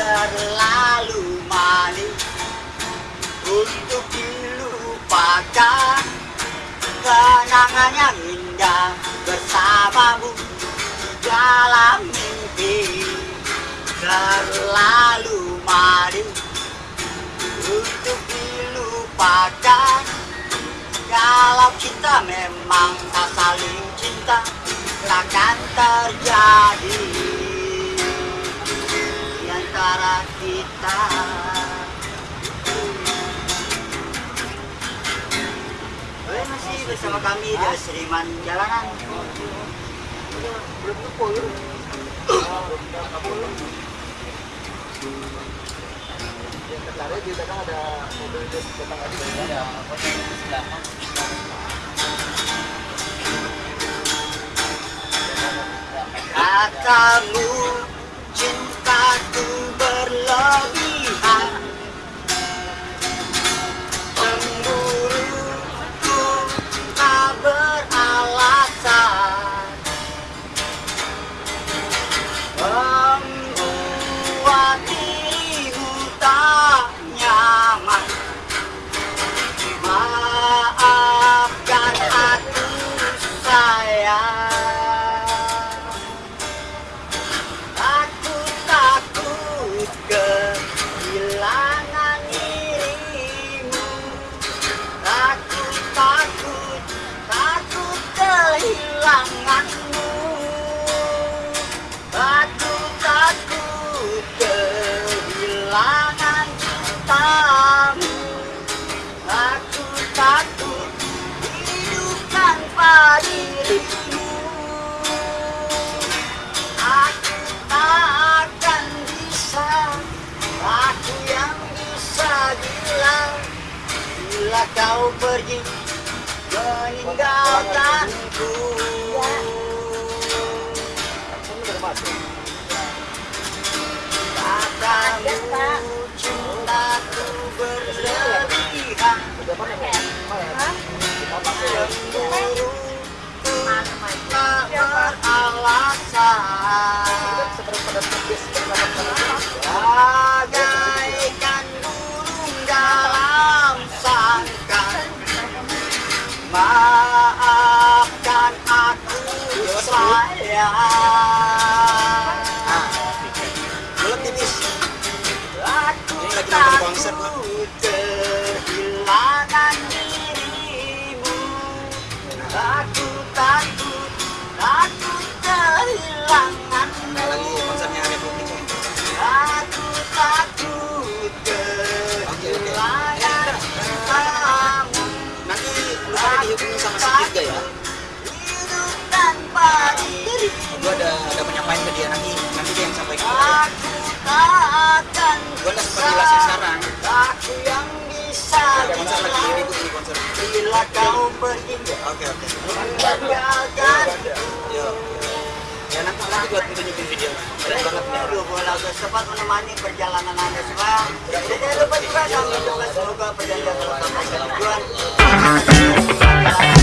Terlalu manis untuk dilupakan. Kenangan yang indah Terlalu manis untuk dilupakan. Kalau kita memang tak saling cinta Takkan terjadi Di antara kita. Oke, masih bersama kami di Seriman Jalanan Belakang ada cintaku berlebihan. Cemburuku tak beralasan. Membuat Aku tak akan bisa Aku yang bisa bilang Bila kau pergi Meninggalkanku Maafkan aku sayang Belum tipis. Aku Ini lagi nonton konser, Pak. takut dihubungin sama si Dirga ya. Tanpa Gua ada ada penyampaian ke dia nanti nanti dia yang sampaikan. Udah sempat jelasin sekarang. Aku yang bisa Ada konser lagi bilang ribut ini konser. Bila kau pergi Oke oke. meninggalkan Yo. Ya nanti tunjukin video. Keren banget sempat menemani perjalanan Anda semua. Dan jangan lupa juga kami juga semoga perjalanan tetap berjalan. Bye.